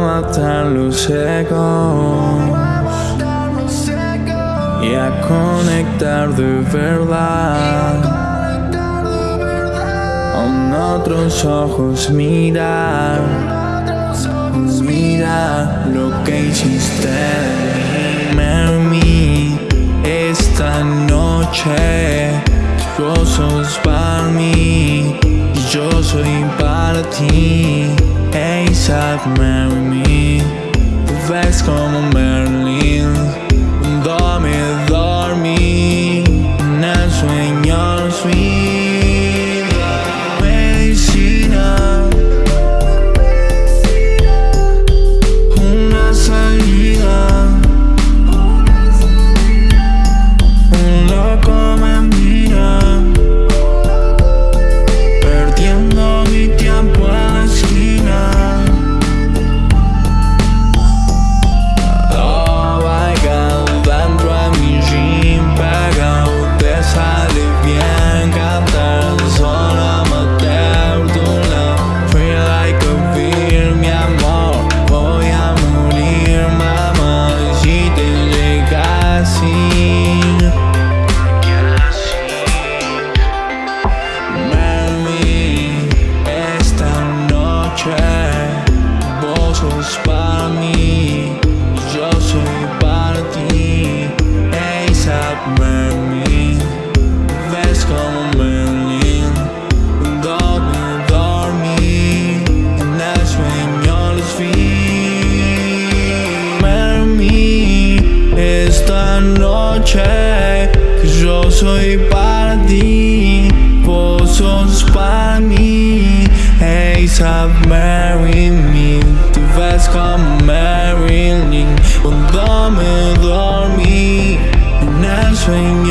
matar los egos y a conectar de verdad. Con otros ojos mirar, mira lo que hiciste mí. Esta noche, yo sos para mí, yo soy para ti. ASAP, marry me. Tú ves sos mí, yo soy para ti. ASAP, mami, ves como Merlin, donde dormí, en el sueño los vi. Mami, esta noche, que yo soy para ti, vos sos para mí. ASAP, marry me Tú ves como Marilyn Cuando me dormí En el sueño